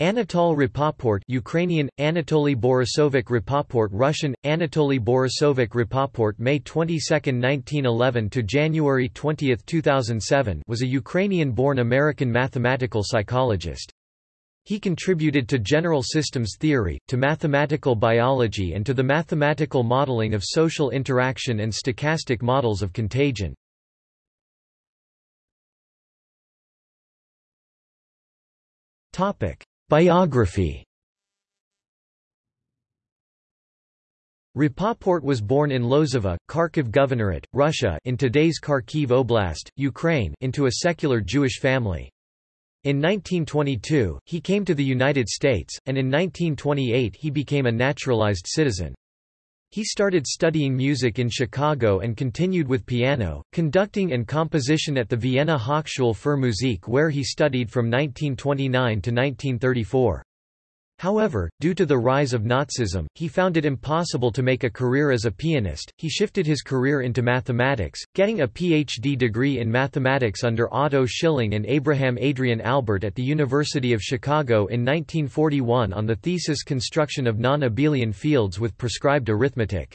Anatol Rapoport Ukrainian, Anatoly Borisovich Rapoport Russian, Anatoly Borisovich Rapoport May 22, 1911 to January 20, 2007 was a Ukrainian-born American mathematical psychologist. He contributed to general systems theory, to mathematical biology and to the mathematical modeling of social interaction and stochastic models of contagion. Topic Biography Rapoport was born in Lozova, Kharkiv Governorate, Russia in today's Kharkiv Oblast, Ukraine into a secular Jewish family. In 1922, he came to the United States, and in 1928 he became a naturalized citizen. He started studying music in Chicago and continued with piano, conducting and composition at the Vienna Hochschule für Musik where he studied from 1929 to 1934. However, due to the rise of Nazism, he found it impossible to make a career as a pianist. He shifted his career into mathematics, getting a PhD degree in mathematics under Otto Schilling and Abraham Adrian Albert at the University of Chicago in 1941 on the thesis Construction of non-abelian fields with prescribed arithmetic.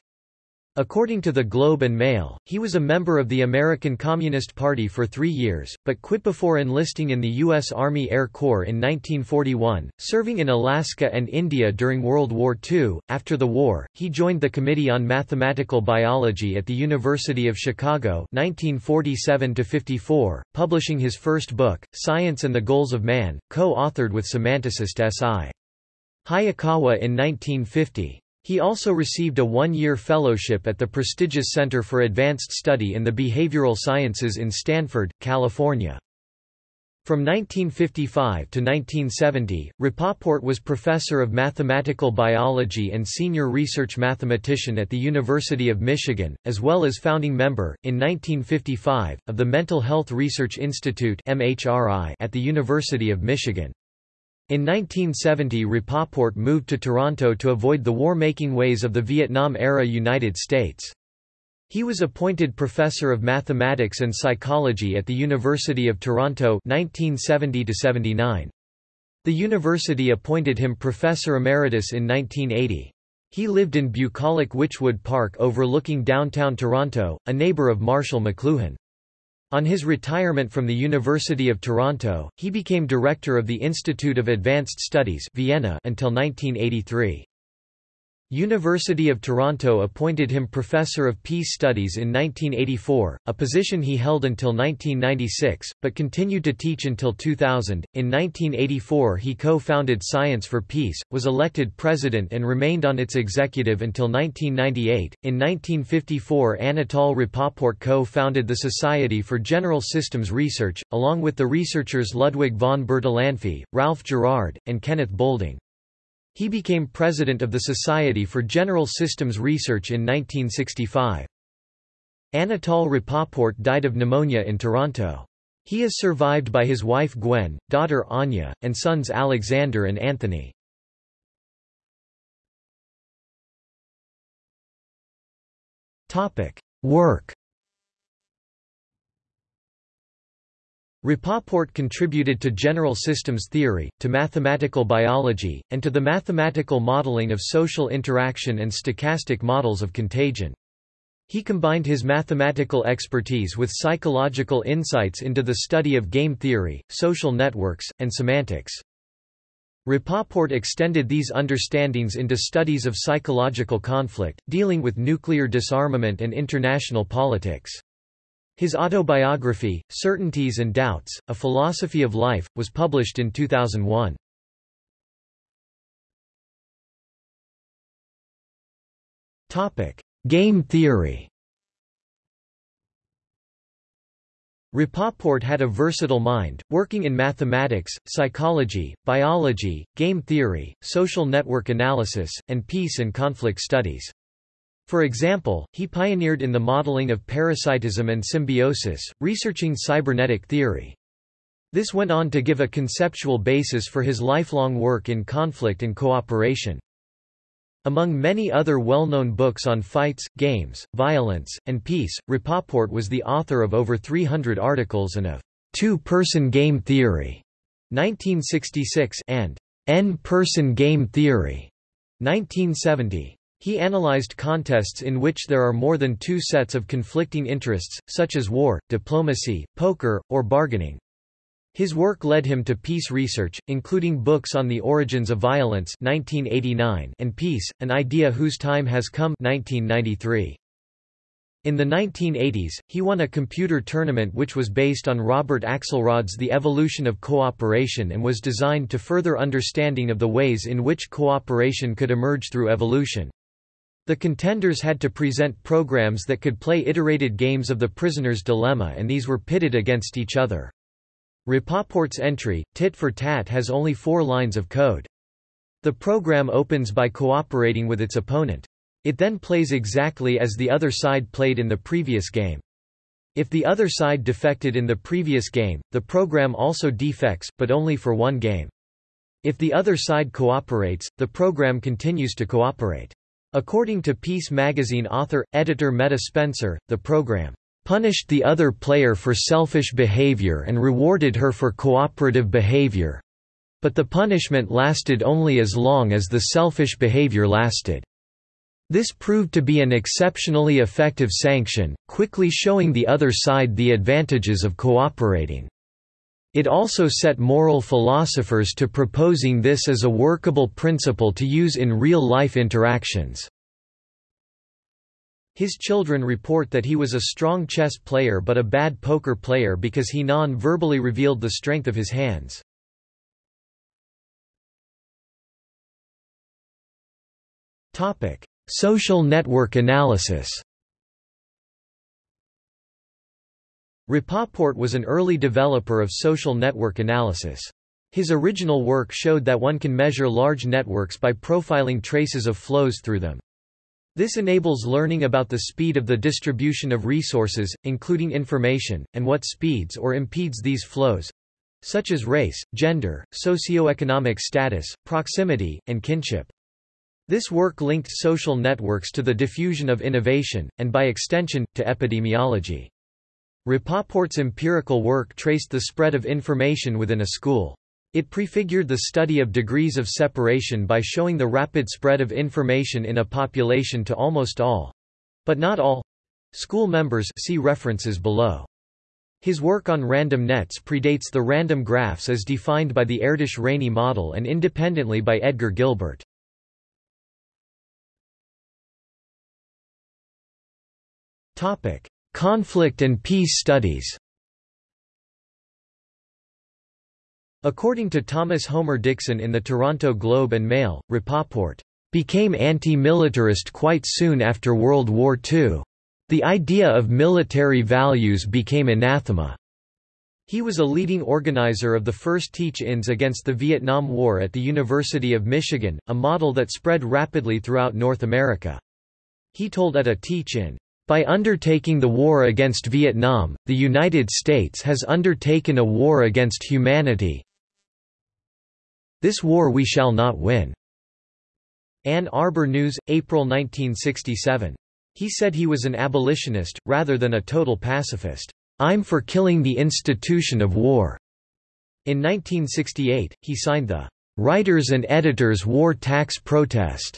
According to the Globe and Mail, he was a member of the American Communist Party for three years, but quit before enlisting in the U.S. Army Air Corps in 1941, serving in Alaska and India during World War II. After the war, he joined the Committee on Mathematical Biology at the University of Chicago 1947 publishing his first book, Science and the Goals of Man, co-authored with semanticist S.I. Hayakawa in 1950. He also received a one-year fellowship at the prestigious Center for Advanced Study in the Behavioral Sciences in Stanford, California. From 1955 to 1970, Rapoport was professor of mathematical biology and senior research mathematician at the University of Michigan, as well as founding member, in 1955, of the Mental Health Research Institute at the University of Michigan. In 1970 Rapoport moved to Toronto to avoid the war-making ways of the Vietnam-era United States. He was appointed Professor of Mathematics and Psychology at the University of Toronto 1970 -79. The university appointed him Professor Emeritus in 1980. He lived in bucolic Wychwood Park overlooking downtown Toronto, a neighbour of Marshall McLuhan. On his retirement from the University of Toronto, he became director of the Institute of Advanced Studies Vienna until 1983. University of Toronto appointed him Professor of Peace Studies in 1984, a position he held until 1996, but continued to teach until 2000. In 1984, he co founded Science for Peace, was elected president, and remained on its executive until 1998. In 1954, Anatol Rapoport co founded the Society for General Systems Research, along with the researchers Ludwig von Bertalanffy, Ralph Gerard, and Kenneth Boulding. He became president of the Society for General Systems Research in 1965. Anatol Rapoport died of pneumonia in Toronto. He is survived by his wife Gwen, daughter Anya, and sons Alexander and Anthony. Topic: Work Rapoport contributed to general systems theory, to mathematical biology, and to the mathematical modeling of social interaction and stochastic models of contagion. He combined his mathematical expertise with psychological insights into the study of game theory, social networks, and semantics. Rapoport extended these understandings into studies of psychological conflict, dealing with nuclear disarmament and international politics. His autobiography, Certainties and Doubts, A Philosophy of Life, was published in 2001. Topic: Game theory Rapoport had a versatile mind, working in mathematics, psychology, biology, game theory, social network analysis, and peace and conflict studies. For example, he pioneered in the modeling of parasitism and symbiosis, researching cybernetic theory. This went on to give a conceptual basis for his lifelong work in conflict and cooperation. Among many other well-known books on fights, games, violence, and peace, Rapoport was the author of over 300 articles and of Two-Person Game Theory 1966 and N-person game theory, 1970. He analyzed contests in which there are more than two sets of conflicting interests, such as war, diplomacy, poker, or bargaining. His work led him to peace research, including books on the origins of violence 1989 and Peace, an idea whose time has come 1993. In the 1980s, he won a computer tournament which was based on Robert Axelrod's The Evolution of Cooperation and was designed to further understanding of the ways in which cooperation could emerge through evolution. The contenders had to present programs that could play iterated games of the prisoner's dilemma and these were pitted against each other. Rapoport's entry, Tit for Tat has only four lines of code. The program opens by cooperating with its opponent. It then plays exactly as the other side played in the previous game. If the other side defected in the previous game, the program also defects, but only for one game. If the other side cooperates, the program continues to cooperate. According to Peace magazine author, editor Metta Spencer, the program punished the other player for selfish behavior and rewarded her for cooperative behavior. But the punishment lasted only as long as the selfish behavior lasted. This proved to be an exceptionally effective sanction, quickly showing the other side the advantages of cooperating. It also set moral philosophers to proposing this as a workable principle to use in real-life interactions. His children report that he was a strong chess player but a bad poker player because he non-verbally revealed the strength of his hands. Social network analysis Rapoport was an early developer of social network analysis. His original work showed that one can measure large networks by profiling traces of flows through them. This enables learning about the speed of the distribution of resources, including information, and what speeds or impedes these flows such as race, gender, socioeconomic status, proximity, and kinship. This work linked social networks to the diffusion of innovation, and by extension, to epidemiology. Rapoport's empirical work traced the spread of information within a school. It prefigured the study of degrees of separation by showing the rapid spread of information in a population to almost all—but not all—school members see references below. His work on random nets predates the random graphs as defined by the Erdős-Rényi model and independently by Edgar Gilbert. Conflict and peace studies According to Thomas Homer Dixon in the Toronto Globe and Mail, Rapoport became anti-militarist quite soon after World War II. The idea of military values became anathema. He was a leading organizer of the first teach-ins against the Vietnam War at the University of Michigan, a model that spread rapidly throughout North America. He told at a teach-in, by undertaking the war against Vietnam, the United States has undertaken a war against humanity. This war we shall not win. Ann Arbor News, April 1967. He said he was an abolitionist, rather than a total pacifist. I'm for killing the institution of war. In 1968, he signed the Writers and Editors War Tax Protest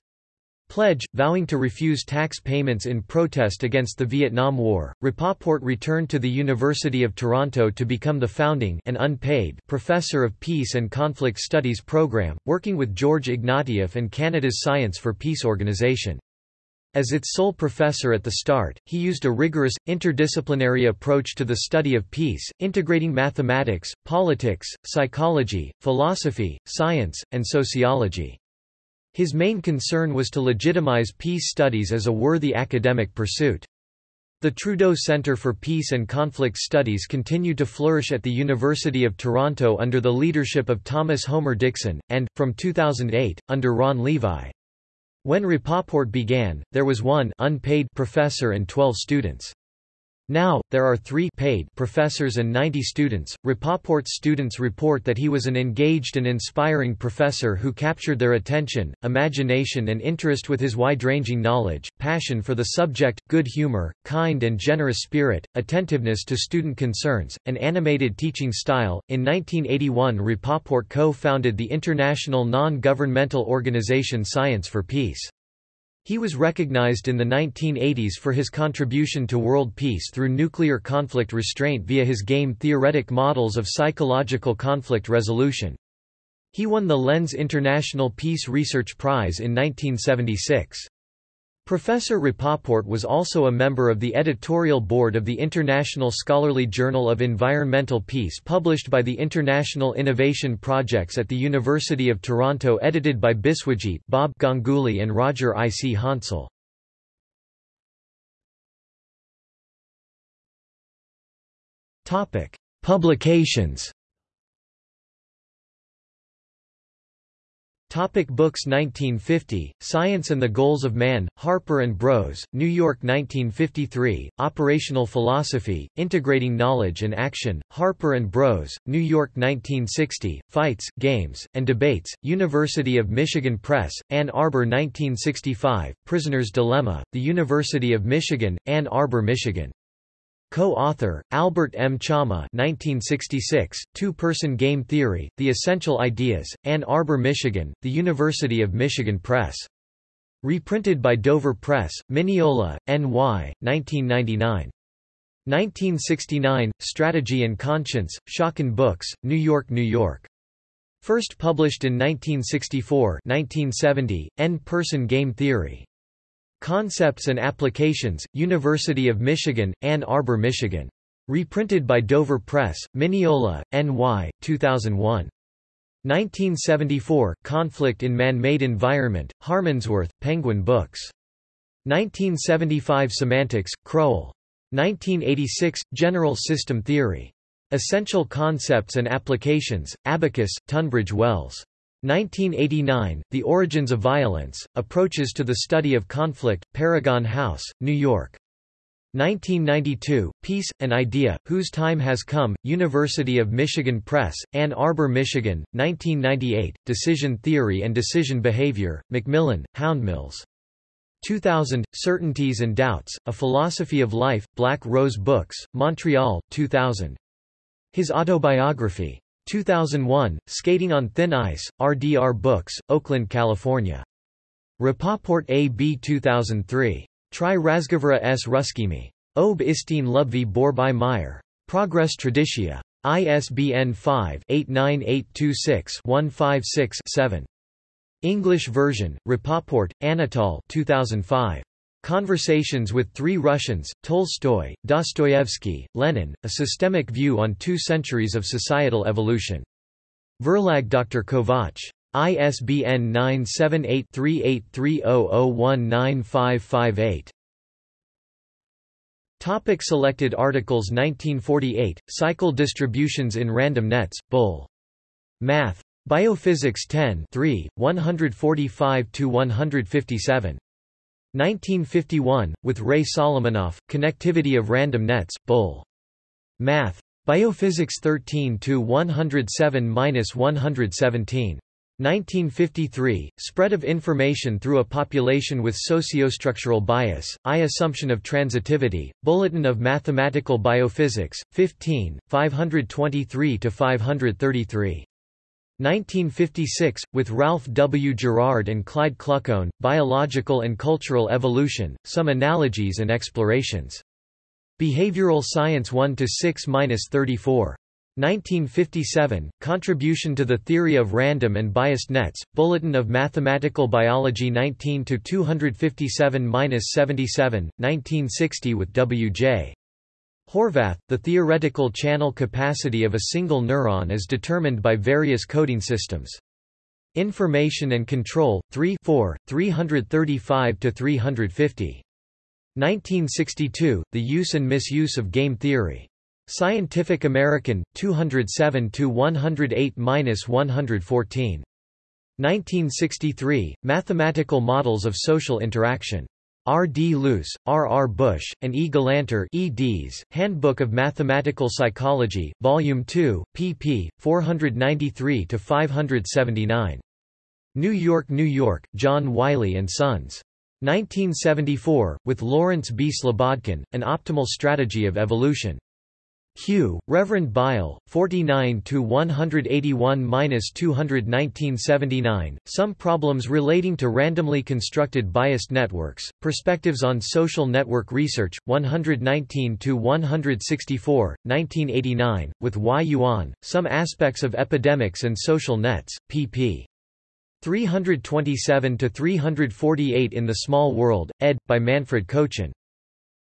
pledge, vowing to refuse tax payments in protest against the Vietnam War. Rapoport returned to the University of Toronto to become the founding and unpaid professor of Peace and Conflict Studies program, working with George Ignatieff and Canada's Science for Peace organization. As its sole professor at the start, he used a rigorous, interdisciplinary approach to the study of peace, integrating mathematics, politics, psychology, philosophy, science, and sociology. His main concern was to legitimize peace studies as a worthy academic pursuit. The Trudeau Centre for Peace and Conflict Studies continued to flourish at the University of Toronto under the leadership of Thomas Homer Dixon, and, from 2008, under Ron Levi. When Rapoport began, there was one unpaid professor and 12 students. Now, there are three paid professors and 90 students. Rapoport's students report that he was an engaged and inspiring professor who captured their attention, imagination, and interest with his wide ranging knowledge, passion for the subject, good humor, kind and generous spirit, attentiveness to student concerns, and animated teaching style. In 1981, Rapoport co founded the international non governmental organization Science for Peace. He was recognized in the 1980s for his contribution to world peace through nuclear conflict restraint via his game-theoretic models of psychological conflict resolution. He won the Lentz International Peace Research Prize in 1976. Professor Rapoport was also a member of the editorial board of the International Scholarly Journal of Environmental Peace published by the International Innovation Projects at the University of Toronto edited by Biswajit Bob Ganguly and Roger I. C. Hansel. Publications Topic books 1950, Science and the Goals of Man, Harper and Bros, New York 1953, Operational Philosophy, Integrating Knowledge and Action, Harper and Bros, New York 1960, Fights, Games, and Debates, University of Michigan Press, Ann Arbor 1965, Prisoner's Dilemma, The University of Michigan, Ann Arbor, Michigan. Co-author, Albert M. Chammah 1966, Two-Person Game Theory, The Essential Ideas, Ann Arbor, Michigan, The University of Michigan Press. Reprinted by Dover Press, Mineola, N.Y., 1999. 1969, Strategy and Conscience, Schocken Books, New York, New York. First published in 1964 1970, N-Person Game Theory. Concepts and Applications, University of Michigan, Ann Arbor, Michigan. Reprinted by Dover Press, Mineola, N.Y., 2001. 1974, Conflict in Man-Made Environment, Harmondsworth, Penguin Books. 1975 Semantics, Crowell. 1986, General System Theory. Essential Concepts and Applications, Abacus, Tunbridge Wells. 1989, The Origins of Violence, Approaches to the Study of Conflict, Paragon House, New York. 1992, Peace, an Idea, Whose Time Has Come, University of Michigan Press, Ann Arbor, Michigan, 1998, Decision Theory and Decision Behavior, Macmillan, Houndmills. 2000, Certainties and Doubts, A Philosophy of Life, Black Rose Books, Montreal, 2000. His autobiography. 2001, Skating on Thin Ice, RDR Books, Oakland, California. Rapoport AB 2003. Tri Razgovora s Ruskimi. Ob Istin Lubvi Borby Meyer. Progress Traditia. ISBN 5-89826-156-7. English version, Rapoport, Anatol 2005. Conversations with Three Russians, Tolstoy, Dostoevsky, Lenin, A Systemic View on Two Centuries of Societal Evolution. Verlag Dr. Kovach. ISBN 978-3830019558. Topic selected articles 1948, Cycle Distributions in Random Nets, Bull. Math. Biophysics 10 3, 145–157. 1951, with Ray Solomonoff, Connectivity of Random Nets, Bull. Math. Biophysics 13-107-117. 1953, Spread of Information Through a Population with Sociostructural Bias, I Assumption of Transitivity, Bulletin of Mathematical Biophysics, 15, 523–533. 1956, with Ralph W. Gerard and Clyde Kluckhohn, Biological and Cultural Evolution, Some Analogies and Explorations. Behavioral Science 1–6–34. 1957, Contribution to the Theory of Random and Biased Nets, Bulletin of Mathematical Biology 19–257–77, 1960 with W.J. Horvath, the theoretical channel capacity of a single neuron is determined by various coding systems. Information and Control, 3 4, 335–350. 1962, The Use and Misuse of Game Theory. Scientific American, 207–108–114. 1963, Mathematical Models of Social Interaction. R. D. Luce, R. R. Bush, and E. Galanter eds, Handbook of Mathematical Psychology, Volume 2, pp. 493–579. New York, New York, John Wiley & Sons. 1974, with Lawrence B. Slobodkin, An Optimal Strategy of Evolution. Q. Reverend Bile, 49-181-200 Some Problems Relating to Randomly Constructed Biased Networks, Perspectives on Social Network Research, 119-164, 1989, with Y. Yuan, Some Aspects of Epidemics and Social Nets, pp. 327-348 in The Small World, ed. by Manfred Kochen.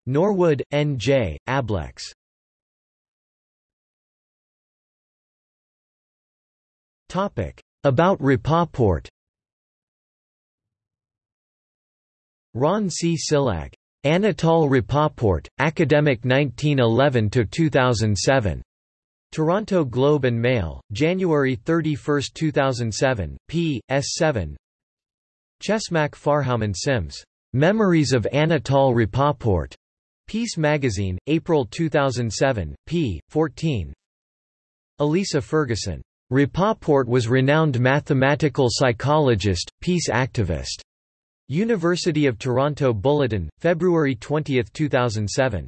Norwood, N. J., Ablex. About Rapoport Ron C. Csillag. Anatol Rapoport, Academic 1911–2007. Toronto Globe and Mail, January 31, 2007, p. s7 Cheshmak Farhoumand Sims. Memories of Anatol Rapoport. Peace Magazine, April 2007, p. 14 Elisa Ferguson. Rapoport was renowned mathematical psychologist, peace activist. University of Toronto Bulletin, February 20, 2007.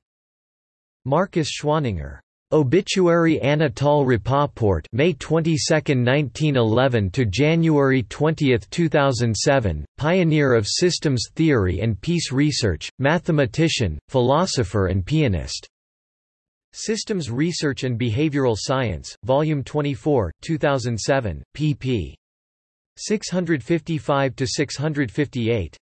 Markus Schwaninger. Obituary Anatol Rapoport May 22, 1911 to January 20, 2007, pioneer of systems theory and peace research, mathematician, philosopher and pianist. Systems Research and Behavioral Science, Volume 24, 2007, pp. 655–658.